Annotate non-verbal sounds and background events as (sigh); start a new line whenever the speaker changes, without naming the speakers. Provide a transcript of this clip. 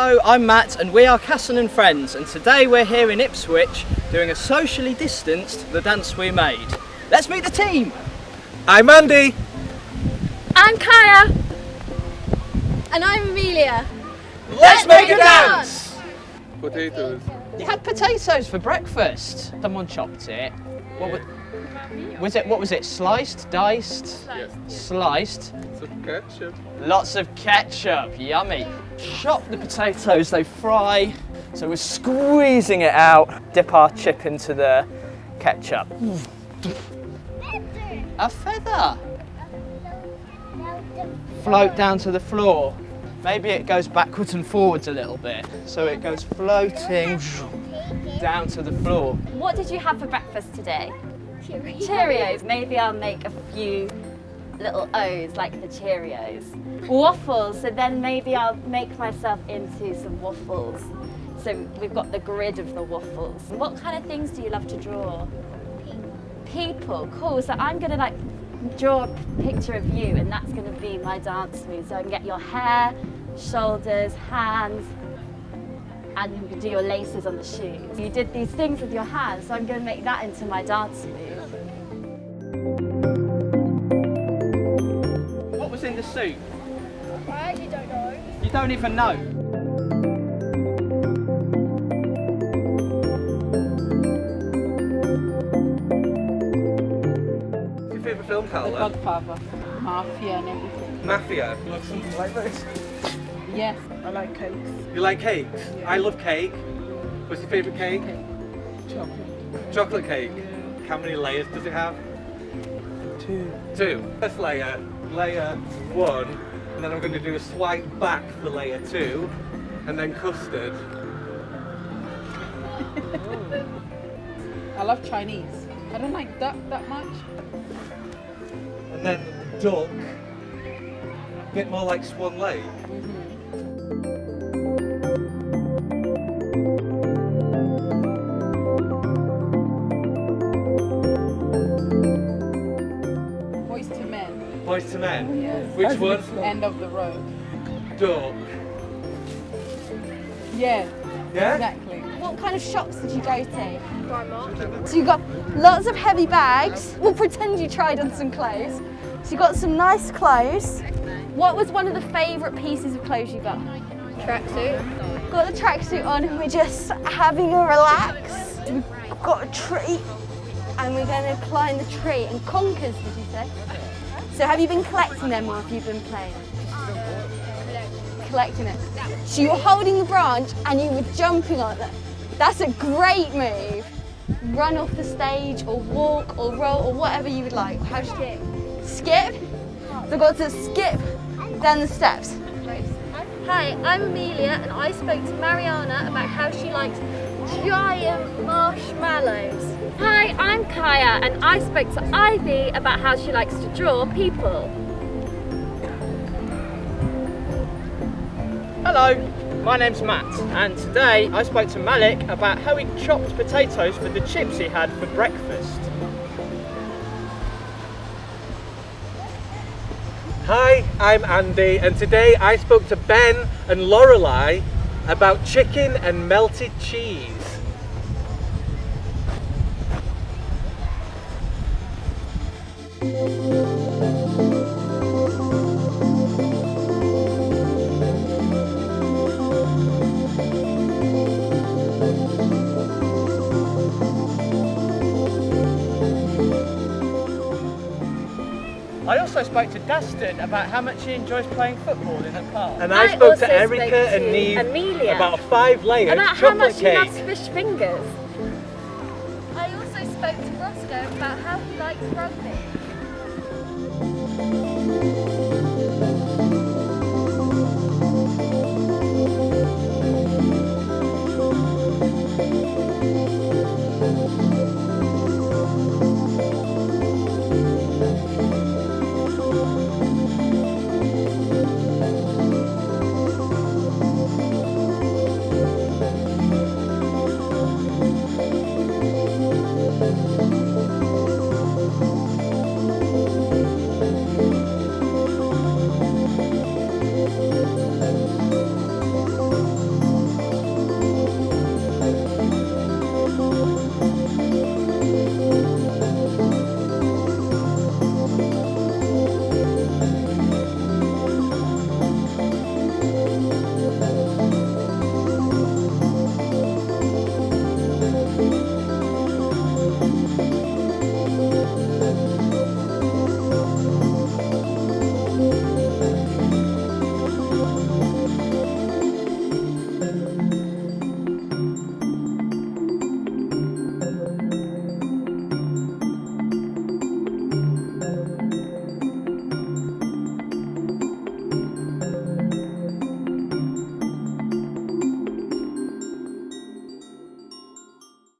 Hello, I'm Matt and we are Casson and Friends and today we're here in Ipswich doing a socially distanced The Dance We Made. Let's meet the team!
I'm Andy.
I'm Kaya. And I'm Amelia.
Let's
make a dance!
Potatoes.
You had potatoes for breakfast. Someone chopped it. What was, was it? What was it? Sliced, diced,
Yes.
sliced.
of ketchup.
Lots of ketchup, yummy. Chop the potatoes, they fry. So we're squeezing it out, dip our chip into the ketchup. A feather. Float down to the floor. Maybe it goes backwards and forwards a little bit. So it goes floating down to the floor.
What did you have for breakfast today? Cheerios. Cheerios. Maybe I'll make a few little O's like the Cheerios. Waffles. So then maybe I'll make myself into some waffles. So we've got the grid of the waffles. What kind of things do you love to draw? People. Cool. So I'm gonna like draw a picture of you and that's gonna be my dance move. So I can get your hair, shoulders, hands, and you do your laces on the shoes. You did these things with your hands, so I'm going to make that into my dance move.
The soup?
I actually don't know.
You don't even know.
What's your favourite film,
The Godfather, Mafia and everything.
Mafia. You love something like this?
Yes, I like cakes.
You like cakes? I love cake. What's your favourite cake?
Chocolate.
Chocolate cake. How many layers does it have?
Two.
Two. First layer, layer one, and then I'm going to do a swipe back for layer two, and then custard. (laughs)
I love Chinese. I don't like duck that much.
And then duck. a Bit more like Swan Lake.
Boys men.
Boyz II Men.
Oh, yes.
Which one?
End of the road.
Duck.
Yeah,
Yeah?
exactly.
What kind of shops did you go to?
Primark.
So you got lots of heavy bags. We'll pretend you tried on some clothes. So you got some nice clothes. What was one of the favourite pieces of clothes you got?
Tracksuit.
Got the tracksuit on and we're just having a relax. We've got a tree and we're going to climb the tree. And conkers, did you say? So have you been collecting them or have you been playing? Collecting it. So you were holding the branch and you were jumping on it. That's a great move. Run off the stage or walk or roll or whatever you would like. How skip? Skip? So I've got to skip down the steps.
Hi, I'm Amelia and I spoke to Mariana about how she likes giant marshmallows.
Hi, I'm Kaya and I spoke to Ivy about how she likes to draw people.
Hello, my name's Matt, and today I spoke to Malik about how he chopped potatoes for the chips he had for breakfast.
Hi, I'm Andy, and today I spoke to Ben and Lorelei about chicken and melted cheese.
I also spoke to Dustin about how much he enjoys playing football in the park.
And I,
I
spoke to Erica
spoke
and
to
Neve
Amelia
about a five layer
About how
chocolate
much he
cake.
loves fish fingers.
I also spoke to Roscoe about how he likes rugby.